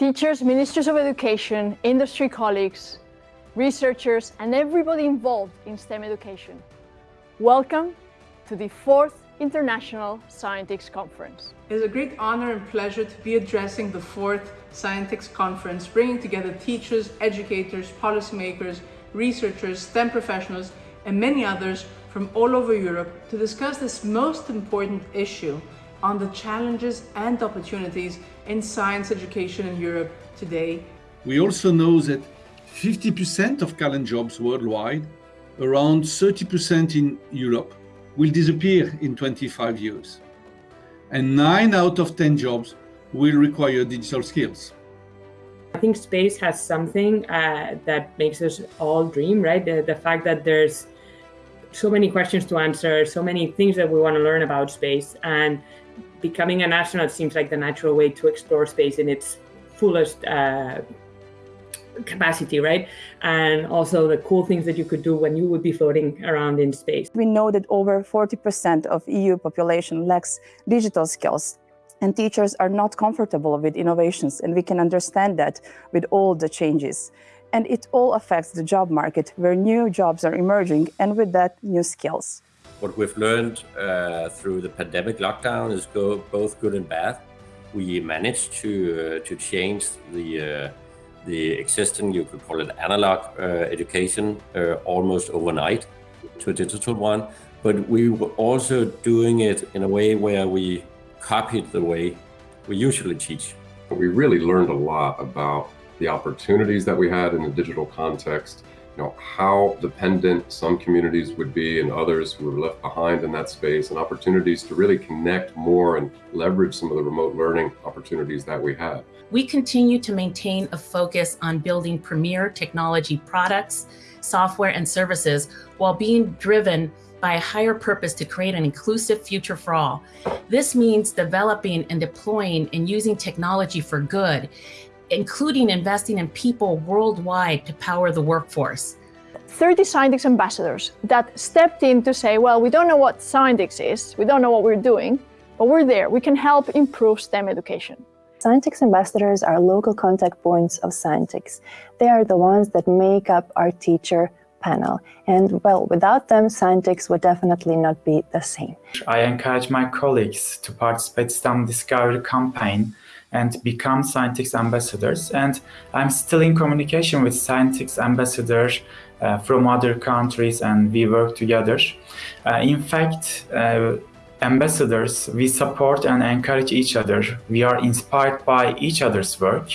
Teachers, ministers of education, industry colleagues, researchers, and everybody involved in STEM education. Welcome to the fourth International Scientix Conference. It is a great honor and pleasure to be addressing the fourth Scientix Conference, bringing together teachers, educators, policymakers, researchers, STEM professionals, and many others from all over Europe to discuss this most important issue on the challenges and opportunities in science education in Europe today. We also know that 50% of current jobs worldwide, around 30% in Europe, will disappear in 25 years. And 9 out of 10 jobs will require digital skills. I think space has something uh, that makes us all dream, right? The, the fact that there's so many questions to answer, so many things that we want to learn about space. And becoming an astronaut seems like the natural way to explore space in its fullest uh, capacity, right? And also the cool things that you could do when you would be floating around in space. We know that over 40% of EU population lacks digital skills and teachers are not comfortable with innovations and we can understand that with all the changes. And it all affects the job market where new jobs are emerging and with that new skills. What we've learned uh, through the pandemic lockdown is go, both good and bad. We managed to, uh, to change the, uh, the existing, you could call it analog uh, education, uh, almost overnight to a digital one. But we were also doing it in a way where we copied the way we usually teach. We really learned a lot about the opportunities that we had in the digital context, you know, how dependent some communities would be and others who were left behind in that space and opportunities to really connect more and leverage some of the remote learning opportunities that we have. We continue to maintain a focus on building premier technology products, software and services while being driven by a higher purpose to create an inclusive future for all. This means developing and deploying and using technology for good, including investing in people worldwide to power the workforce. 30 Scientix ambassadors that stepped in to say, well, we don't know what Scientix is, we don't know what we're doing, but we're there. We can help improve STEM education. Scientix ambassadors are local contact points of Scientix. They are the ones that make up our teacher panel. And well, without them, Scientix would definitely not be the same. I encourage my colleagues to participate in STEM Discovery campaign and become Scientix ambassadors. And I'm still in communication with Scientix ambassadors uh, from other countries and we work together. Uh, in fact, uh, ambassadors, we support and encourage each other. We are inspired by each other's work.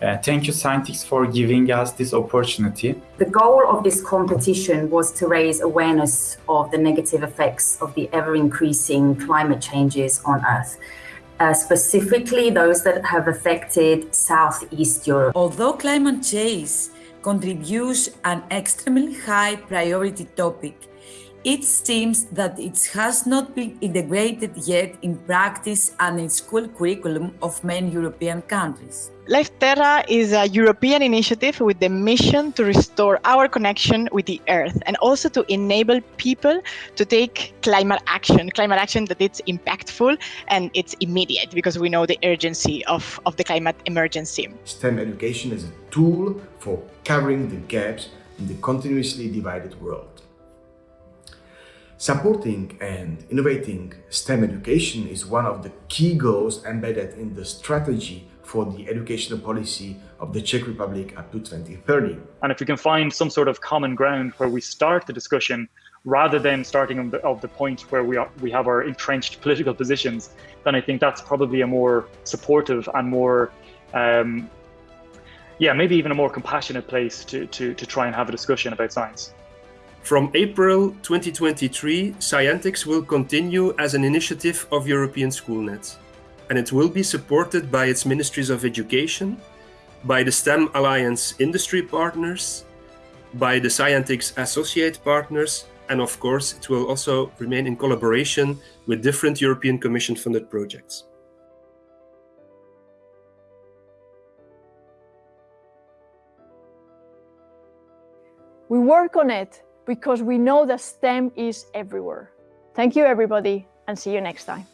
Uh, thank you, Scientix, for giving us this opportunity. The goal of this competition was to raise awareness of the negative effects of the ever-increasing climate changes on Earth. Uh, specifically those that have affected Southeast Europe. Although climate change contributes an extremely high priority topic, it seems that it has not been integrated yet in practice and in school curriculum of many European countries. Life Terra is a European initiative with the mission to restore our connection with the Earth and also to enable people to take climate action, climate action that it's impactful and it's immediate because we know the urgency of, of the climate emergency. STEM education is a tool for covering the gaps in the continuously divided world. Supporting and innovating STEM education is one of the key goals embedded in the strategy for the educational policy of the Czech Republic up to 2030. And if we can find some sort of common ground where we start the discussion rather than starting of the, of the point where we, are, we have our entrenched political positions, then I think that's probably a more supportive and more, um, yeah, maybe even a more compassionate place to, to, to try and have a discussion about science. From April 2023, Scientix will continue as an initiative of European Schoolnet, and it will be supported by its Ministries of Education, by the STEM Alliance industry partners, by the Scientix associate partners, and of course, it will also remain in collaboration with different European Commission funded projects. We work on it because we know that STEM is everywhere. Thank you, everybody, and see you next time.